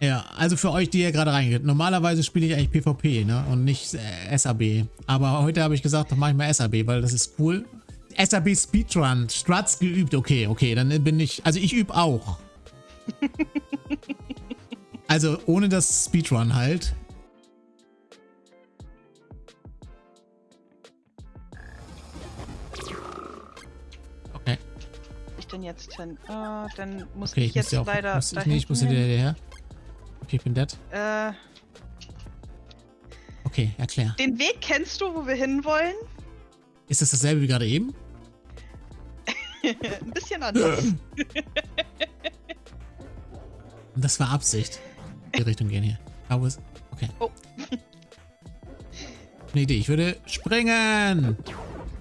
Ja, also für euch, die hier gerade reingeht. Normalerweise spiele ich eigentlich PvP, ne? Und nicht äh, SAB. Aber heute habe ich gesagt, doch mach ich mal SAB, weil das ist cool. SAB Speedrun. Struts geübt. Okay, okay, dann bin ich... Also ich übe auch. also ohne das Speedrun halt. Okay. Ich denn jetzt hin? Äh, dann muss Okay, ich ich muss jetzt ja auch... leider Muss, nee, ich muss hinterher. her. Okay, ich bin dead. äh, Okay, erklär. den Weg kennst du, wo wir hinwollen? Ist das dasselbe wie gerade eben? Ein bisschen anders. Und das war Absicht. Die Richtung gehen hier. Aber es... Okay. Oh. Eine Idee. Ich würde springen.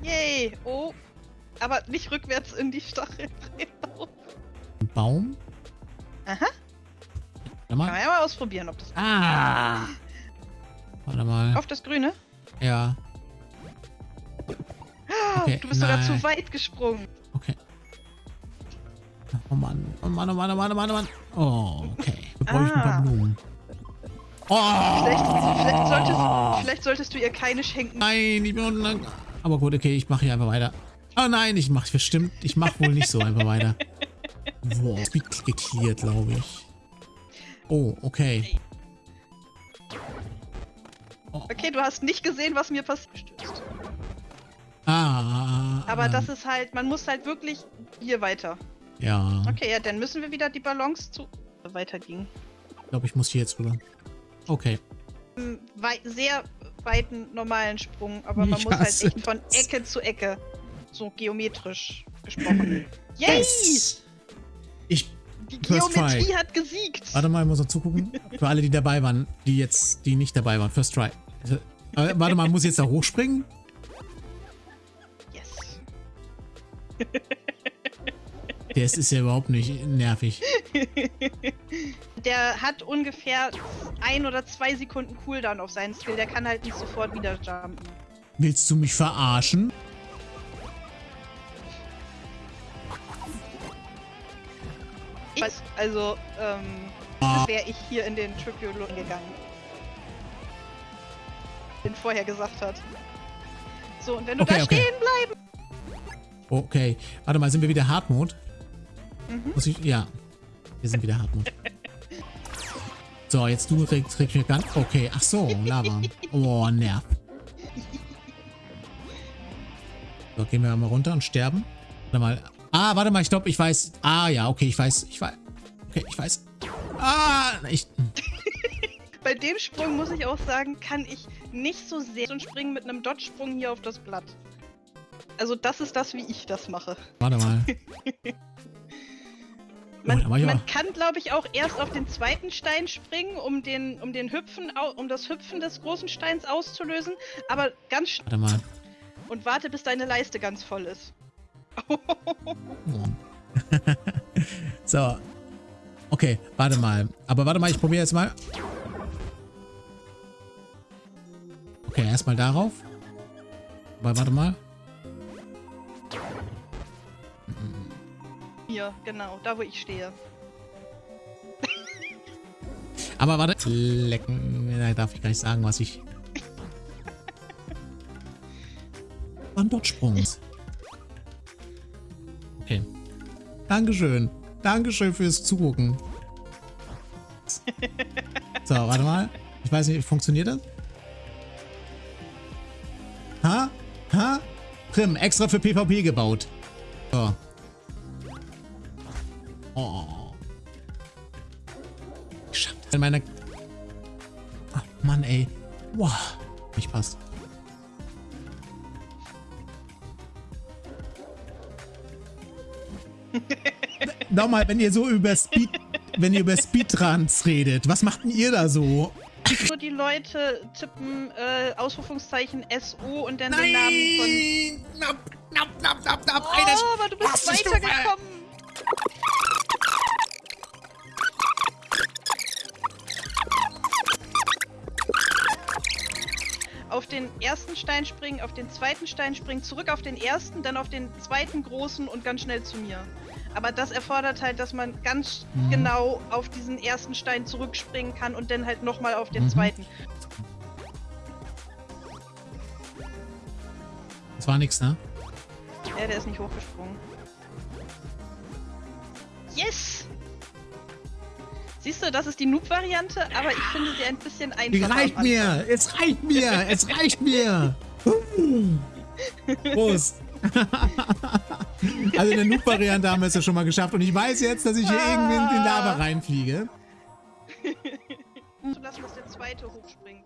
Yay! Oh. Aber nicht rückwärts in die Stacheln. Ein Baum. Aha. Warte Kann mal. man ja mal ausprobieren, ob das. Ah. Warte mal. Auf das Grüne? Ja. Okay, du bist sogar nein. zu weit gesprungen. Okay. Oh Mann. Oh Mann, oh Mann, oh Mann, oh Mann, oh Mann. Oh, okay. Wir bräuchten ein paar Ah. Blumen. Oh! Vielleicht, vielleicht, solltest, vielleicht solltest du ihr keine schenken. Nein, ich bin unten lang. Aber gut, okay, ich mache hier einfach weiter. Oh nein, ich mache bestimmt. Ich mache wohl nicht so einfach weiter. Boah, Speed geklärt, glaube ich. Oh, okay. Oh, Okay, du hast nicht gesehen, was mir passiert. ah, Aber ähm, das ist halt, man muss halt wirklich hier weiter. Ja, Okay, ja, dann müssen wir wieder die Balance zu weitergehen. ich glaube, ich muss hier jetzt rüber. Okay. Wei sehr weiten normalen Sprung, aber man Ich muss halt echt von. Ecke zu Ecke. So geometrisch gesprochen. Yay! Ich. Die First Geometrie try. hat gesiegt. Warte mal, ich muss noch zugucken. Für alle, die dabei waren, die jetzt, die nicht dabei waren. First try. Äh, warte mal, muss ich jetzt da hochspringen? Yes. Das ist ja überhaupt nicht nervig. Der hat ungefähr ein oder zwei Sekunden Cooldown auf seinen Skill. Der kann halt nicht sofort wieder jumpen. Willst du mich verarschen? Ich weiß, also, ähm, wäre ich hier in den Tribulon gegangen. Den vorher gesagt hat. So, und wenn du Okay, da okay. stehen bleibst. Okay. Warte mal, sind wir wieder Hardmode? Mhm. Muss ich. Ja. Wir sind wieder Hardmode. So, jetzt du trägst trägst mir ganz. Okay, ach so, Lava. Oh, nerv. So, gehen wir mal runter und sterben. Warte mal. Ah, warte mal, ich glaube, ich weiß. Ah, ja, okay, ich weiß. Ich weiß. Okay, ich weiß. Ah, ich. Bei dem Sprung muss ich auch sagen, kann ich nicht so sehr so ein Springen mit einem Dodge-Sprung hier auf das Blatt. Also das ist das, wie ich das mache. Warte mal. Man, Oh, man kann, glaube ich, auch erst auf den zweiten Stein springen, um den, um den Hüpfen, um das Hüpfen des großen Steins auszulösen. Aber ganz sch Warte mal. und warte, bis deine Leiste ganz voll ist. So. Okay, warte mal. Aber warte mal, ich probiere jetzt mal. Okay, erstmal darauf. Aber warte mal. Hier, genau, da wo ich stehe. Aber warte. Lecken. Da darf ich gar nicht sagen, was ich. Wann dort Sprung. Okay. Dankeschön. Dankeschön fürs Zugucken. So, warte mal. Ich weiß nicht, funktioniert das? Ha? Ha? Prim, extra für PvP gebaut. So. Oh. Geschafft. In meiner... Ach, Mann, ey. Wow. Nicht passt. Nochmal, wenn ihr so über Speed... Wenn ihr über Speedruns redet, was macht denn ihr da so? Nur die Leute tippen äh, Ausrufungszeichen SO und dann den Namen von. Nein! Knapp, knapp, knapp, knapp. Oh, aber du bist weitergekommen. Auf den ersten Stein springen, auf den zweiten Stein springen, zurück auf den ersten, dann auf den zweiten großen und ganz schnell zu mir. Aber das erfordert halt, dass man ganz Mhm. genau auf diesen ersten Stein zurückspringen kann und dann halt nochmal auf den Mhm. zweiten. Das war nix, ne? Ja, der ist nicht hochgesprungen. Yes! Siehst du, das ist die Noob-Variante, aber ich finde sie ein bisschen einfacher. Reicht mir! Es reicht mir! Es reicht mir! Prost! also in der Noob-Variante haben wir es ja schon mal geschafft und ich weiß jetzt, dass ich hier irgendwie in den Lava reinfliege. Zulassen, dass der zweite hochspringt.